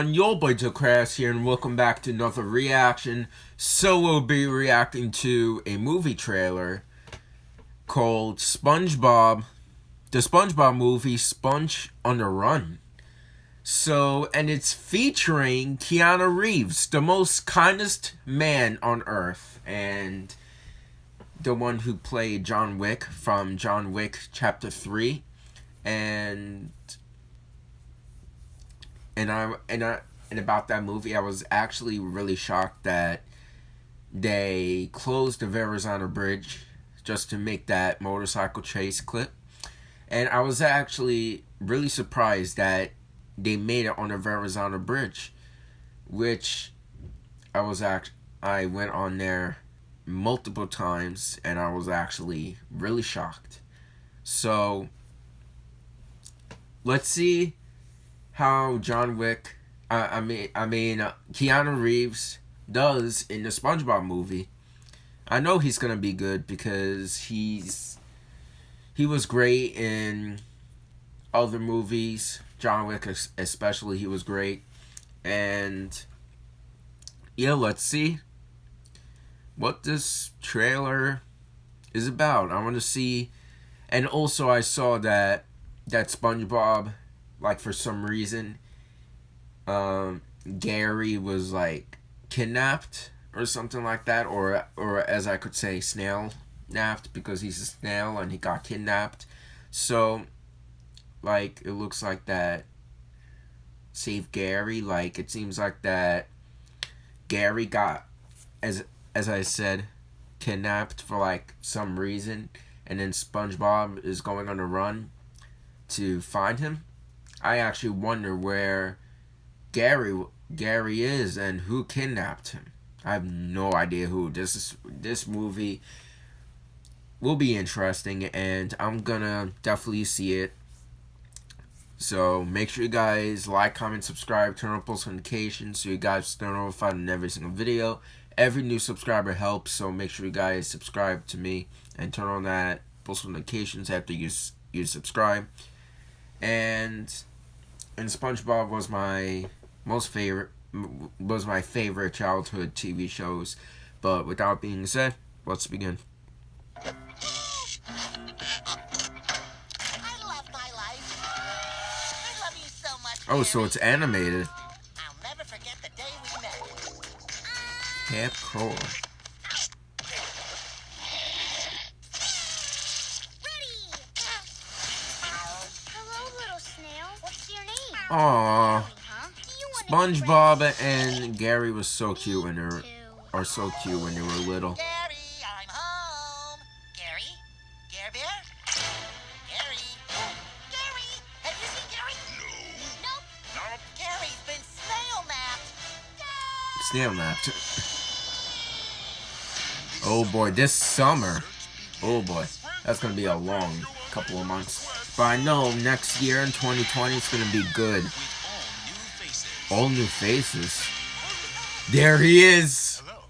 everyone, your boy Crash here, and welcome back to another reaction. So we'll be reacting to a movie trailer called SpongeBob, the SpongeBob movie, Sponge on the Run. So, and it's featuring Keanu Reeves, the most kindest man on earth, and the one who played John Wick from John Wick Chapter 3, and and I and I and about that movie, I was actually really shocked that they closed the Verrazano Bridge just to make that motorcycle chase clip, and I was actually really surprised that they made it on the Verrazano Bridge, which I was act I went on there multiple times and I was actually really shocked. So let's see how John Wick, I mean, I mean, uh, Keanu Reeves does in the SpongeBob movie. I know he's gonna be good because he's he was great in other movies. John Wick, especially, he was great, and yeah, let's see what this trailer is about. I want to see, and also I saw that that SpongeBob like for some reason um Gary was like kidnapped or something like that or or as I could say snail napped because he's a snail and he got kidnapped. So like it looks like that save Gary like it seems like that Gary got as as I said kidnapped for like some reason and then SpongeBob is going on a run to find him I actually wonder where Gary Gary is and who kidnapped him. I have no idea who. This is this movie will be interesting and I'm gonna definitely see it. So make sure you guys like, comment, subscribe, turn on post notifications so you guys stay notified on every single video. Every new subscriber helps, so make sure you guys subscribe to me and turn on that post notifications after you you subscribe. And and SpongeBob was my most favorite was my favorite childhood TV shows. But without being said, let's begin. oh, so it's animated. I'll never forget the day we met. Aww. SpongeBob and Gary was so cute when they were, are so cute when they were little. Gary, I'm home. Gary? Gary Bear? Gary? Gary? Have you seen Gary? No. Nope. Nope. Gary's been snail napped. Snail napped. oh boy, this summer. Oh boy. That's gonna be a long couple of months. But I know next year in 2020 it's gonna be good. All new faces. There he is. Hello.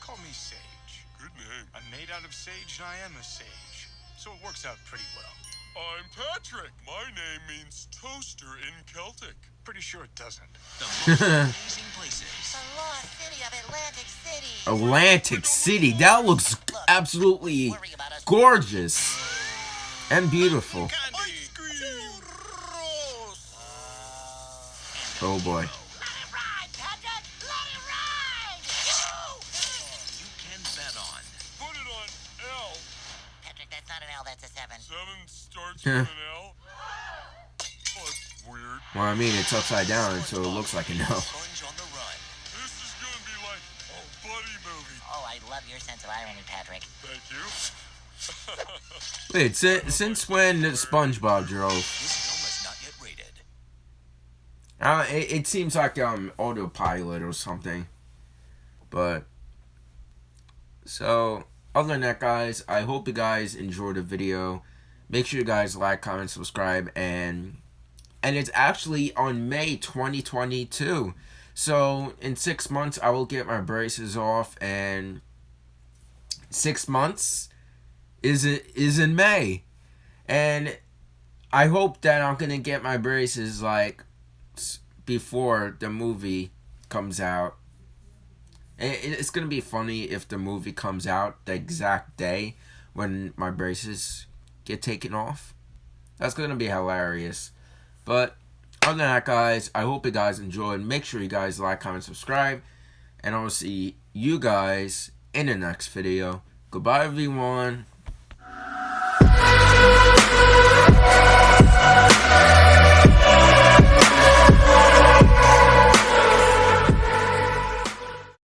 Call me Sage. Good name. I'm made out of sage and I am a sage. So it works out pretty well. I'm Patrick. My name means toaster in Celtic. Pretty sure it doesn't. The most amazing places. Salon City of Atlantic City. Atlantic City. That looks absolutely gorgeous and beautiful. Oh boy. Yeah. Well, I mean, it's upside down, so it looks like a no. Oh, I love your sense of irony, Patrick. Thank you. Wait, since, since when SpongeBob drove? Uh, it, it seems like um autopilot or something. But so other than that guys, I hope you guys enjoyed the video. Make sure you guys like, comment, subscribe, and and it's actually on May 2022. So in six months I will get my braces off and six months is it is in May. And I hope that I'm gonna get my braces like before the movie comes out. It's gonna be funny if the movie comes out the exact day when my braces get taken off. That's gonna be hilarious. But other than that, guys, I hope you guys enjoyed. Make sure you guys like, comment, subscribe, and I will see you guys in the next video. Goodbye, everyone. Bye.